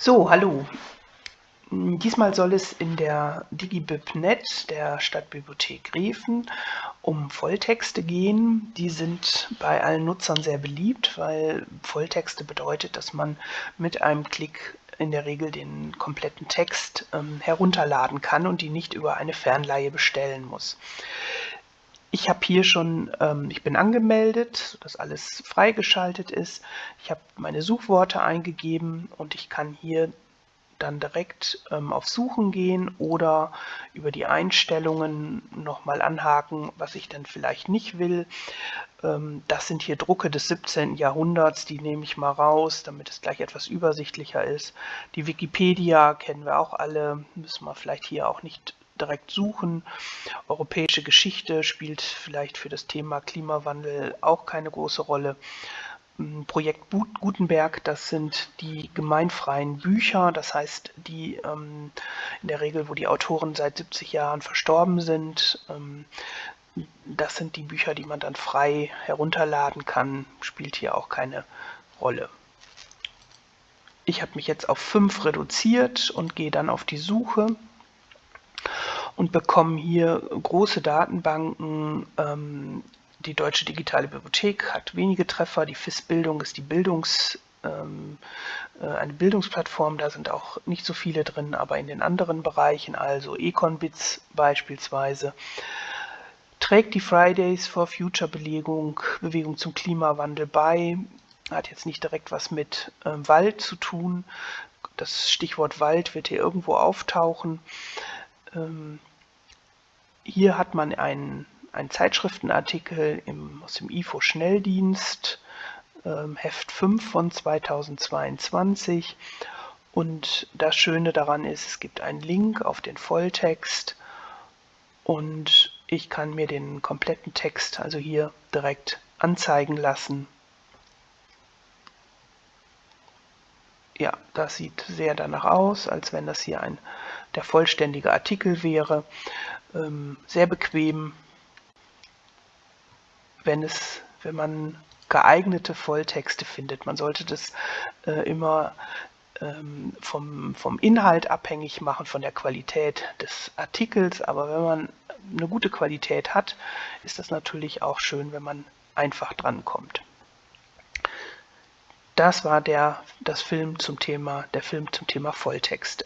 So, hallo. Diesmal soll es in der DigiBibNet der Stadtbibliothek Riefen um Volltexte gehen. Die sind bei allen Nutzern sehr beliebt, weil Volltexte bedeutet, dass man mit einem Klick in der Regel den kompletten Text ähm, herunterladen kann und die nicht über eine Fernleihe bestellen muss. Ich habe hier schon, ähm, ich bin angemeldet, sodass alles freigeschaltet ist. Ich habe meine Suchworte eingegeben und ich kann hier dann direkt ähm, auf Suchen gehen oder über die Einstellungen nochmal anhaken, was ich dann vielleicht nicht will. Ähm, das sind hier Drucke des 17. Jahrhunderts, die nehme ich mal raus, damit es gleich etwas übersichtlicher ist. Die Wikipedia kennen wir auch alle, müssen wir vielleicht hier auch nicht direkt suchen. Europäische Geschichte spielt vielleicht für das Thema Klimawandel auch keine große Rolle. Hm, Projekt Gutenberg, das sind die gemeinfreien Bücher, das heißt die ähm, in der Regel, wo die Autoren seit 70 Jahren verstorben sind. Ähm, das sind die Bücher, die man dann frei herunterladen kann, spielt hier auch keine Rolle. Ich habe mich jetzt auf 5 reduziert und gehe dann auf die Suche und bekommen hier große Datenbanken. Ähm, die Deutsche Digitale Bibliothek hat wenige Treffer. Die FIS-Bildung ist die Bildungs, ähm, äh, eine Bildungsplattform. Da sind auch nicht so viele drin, aber in den anderen Bereichen, also Econbits beispielsweise, trägt die Fridays for Future Belegung, Bewegung zum Klimawandel bei. Hat jetzt nicht direkt was mit äh, Wald zu tun. Das Stichwort Wald wird hier irgendwo auftauchen. Ähm, hier hat man einen, einen Zeitschriftenartikel im, aus dem IFO-Schnelldienst, ähm, Heft 5 von 2022. Und das Schöne daran ist, es gibt einen Link auf den Volltext und ich kann mir den kompletten Text also hier direkt anzeigen lassen. Ja, das sieht sehr danach aus, als wenn das hier ein der vollständige Artikel wäre. Ähm, sehr bequem, wenn, es, wenn man geeignete Volltexte findet. Man sollte das äh, immer ähm, vom, vom Inhalt abhängig machen, von der Qualität des Artikels. Aber wenn man eine gute Qualität hat, ist das natürlich auch schön, wenn man einfach drankommt. Das war der, das Film zum Thema, der Film zum Thema Volltexte.